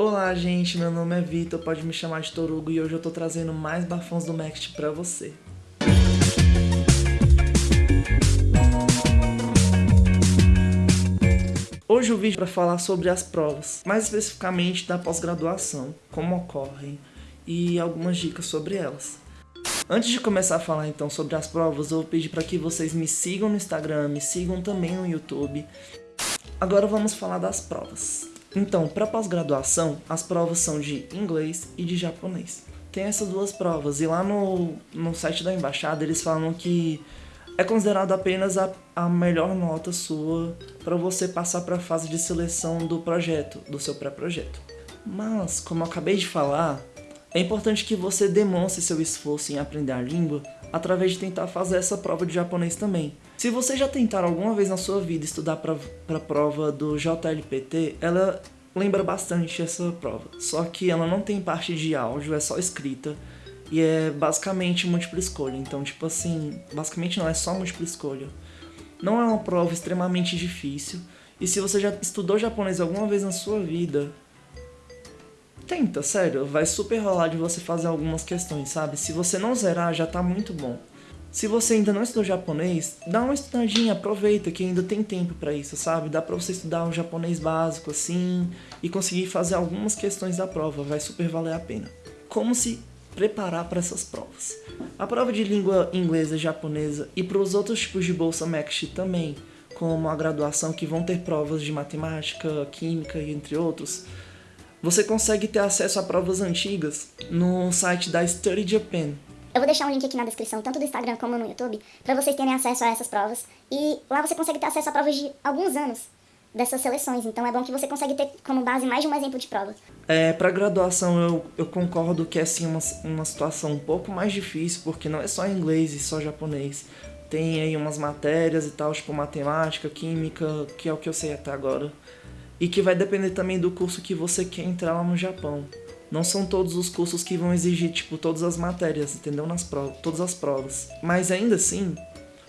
Olá, gente, meu nome é Vitor, pode me chamar de Torugo e hoje eu tô trazendo mais bafões do Next pra você. Hoje o vídeo para falar sobre as provas, mais especificamente da pós-graduação, como ocorrem e algumas dicas sobre elas. Antes de começar a falar então sobre as provas, eu vou pedir para que vocês me sigam no Instagram, me sigam também no YouTube. Agora vamos falar das provas. Então, para pós-graduação, as provas são de inglês e de japonês. Tem essas duas provas, e lá no, no site da embaixada eles falam que é considerado apenas a, a melhor nota sua para você passar para a fase de seleção do projeto, do seu pré-projeto. Mas, como eu acabei de falar, é importante que você demonstre seu esforço em aprender a língua através de tentar fazer essa prova de japonês também. Se você já tentar alguma vez na sua vida estudar para a prova do JLPT, ela lembra bastante essa prova. Só que ela não tem parte de áudio, é só escrita. E é basicamente múltipla escolha. Então, tipo assim, basicamente não, é só múltipla escolha. Não é uma prova extremamente difícil. E se você já estudou japonês alguma vez na sua vida, tenta, sério, vai super rolar de você fazer algumas questões, sabe? Se você não zerar, já tá muito bom. Se você ainda não estudou japonês, dá uma estudadinha, aproveita que ainda tem tempo para isso, sabe? Dá pra você estudar um japonês básico assim e conseguir fazer algumas questões da prova, vai super valer a pena. Como se preparar para essas provas? A prova de língua inglesa e japonesa e para os outros tipos de bolsa MEXT também, como a graduação que vão ter provas de matemática, química e entre outros, você consegue ter acesso a provas antigas no site da Study Japan, eu vou deixar um link aqui na descrição, tanto do Instagram como no YouTube, para vocês terem acesso a essas provas. E lá você consegue ter acesso a provas de alguns anos dessas seleções, então é bom que você consegue ter como base mais de um exemplo de prova. É, para graduação eu, eu concordo que é sim uma, uma situação um pouco mais difícil, porque não é só inglês e só japonês. Tem aí umas matérias e tal, tipo matemática, química, que é o que eu sei até agora. E que vai depender também do curso que você quer entrar lá no Japão não são todos os cursos que vão exigir, tipo, todas as matérias, entendeu? Nas provas, todas as provas. Mas ainda assim,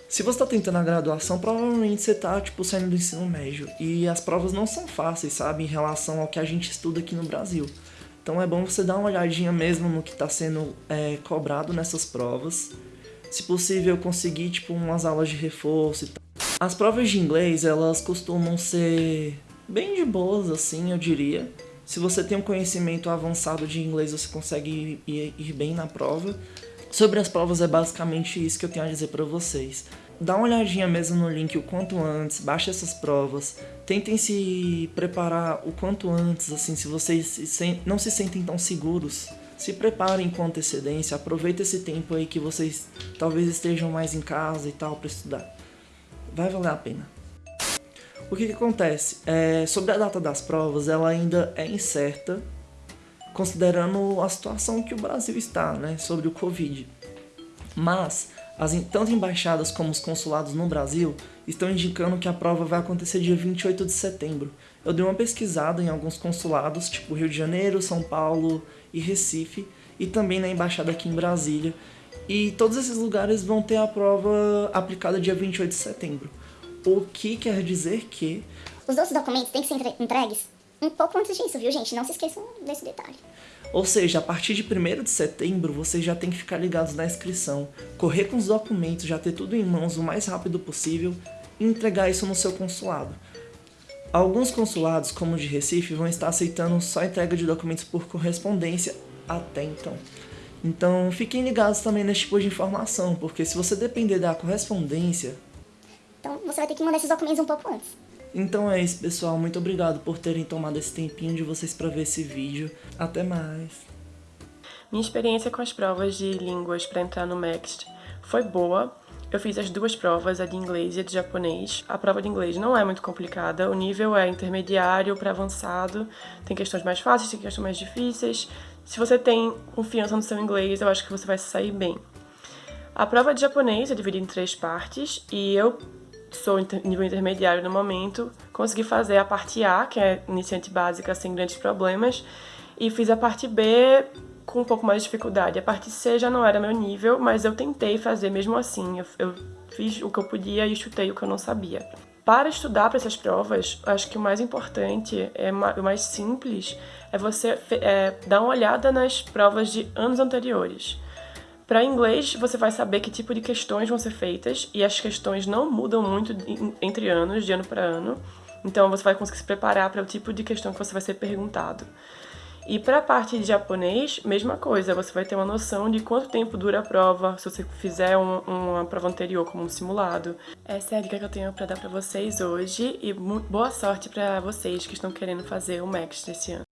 se você tá tentando a graduação, provavelmente você tá, tipo, saindo do ensino médio. E as provas não são fáceis, sabe? Em relação ao que a gente estuda aqui no Brasil. Então é bom você dar uma olhadinha mesmo no que está sendo é, cobrado nessas provas. Se possível, conseguir, tipo, umas aulas de reforço e tal. As provas de inglês, elas costumam ser bem de boas, assim, eu diria. Se você tem um conhecimento avançado de inglês, você consegue ir, ir bem na prova. Sobre as provas é basicamente isso que eu tenho a dizer para vocês. Dá uma olhadinha mesmo no link o quanto antes, baixe essas provas, tentem se preparar o quanto antes, assim, se vocês se, não se sentem tão seguros, se preparem com antecedência, aproveita esse tempo aí que vocês talvez estejam mais em casa e tal para estudar. Vai valer a pena. O que, que acontece? É, sobre a data das provas, ela ainda é incerta, considerando a situação que o Brasil está, né, sobre o Covid. Mas, as, tanto embaixadas como os consulados no Brasil estão indicando que a prova vai acontecer dia 28 de setembro. Eu dei uma pesquisada em alguns consulados, tipo Rio de Janeiro, São Paulo e Recife, e também na embaixada aqui em Brasília. E todos esses lugares vão ter a prova aplicada dia 28 de setembro. O que quer dizer que... Os outros documentos têm que ser entregues um pouco antes disso, viu, gente? Não se esqueçam desse detalhe. Ou seja, a partir de 1 de setembro, vocês já tem que ficar ligados na inscrição, correr com os documentos, já ter tudo em mãos o mais rápido possível e entregar isso no seu consulado. Alguns consulados, como o de Recife, vão estar aceitando só entrega de documentos por correspondência até então. Então fiquem ligados também nesse tipo de informação, porque se você depender da correspondência, então você vai ter que mandar esses documentos um pouco antes. Então é isso, pessoal. Muito obrigado por terem tomado esse tempinho de vocês para ver esse vídeo. Até mais. Minha experiência com as provas de línguas para entrar no Next foi boa. Eu fiz as duas provas, a de inglês e a de japonês. A prova de inglês não é muito complicada, o nível é intermediário para avançado. Tem questões mais fáceis, tem questões mais difíceis. Se você tem confiança no seu inglês, eu acho que você vai sair bem. A prova de japonês é dividida em três partes e eu sou nível intermediário no momento, consegui fazer a parte A, que é iniciante básica sem grandes problemas, e fiz a parte B com um pouco mais de dificuldade. A parte C já não era meu nível, mas eu tentei fazer mesmo assim. Eu, eu fiz o que eu podia e chutei o que eu não sabia. Para estudar para essas provas, acho que o mais importante, é o mais simples, é você é, dar uma olhada nas provas de anos anteriores. Para inglês, você vai saber que tipo de questões vão ser feitas e as questões não mudam muito entre anos, de ano para ano. Então você vai conseguir se preparar para o tipo de questão que você vai ser perguntado. E para a parte de japonês, mesma coisa, você vai ter uma noção de quanto tempo dura a prova, se você fizer um, uma prova anterior como um simulado. Essa é a dica que eu tenho para dar para vocês hoje e boa sorte para vocês que estão querendo fazer o Max desse ano.